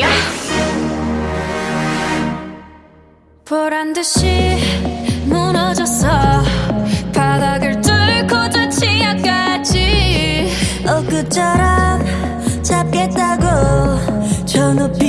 야? 보란 듯이 무너졌어. 바닥을 뚫고 저 지하까지. 엊그처럼 잡겠다고 저 높이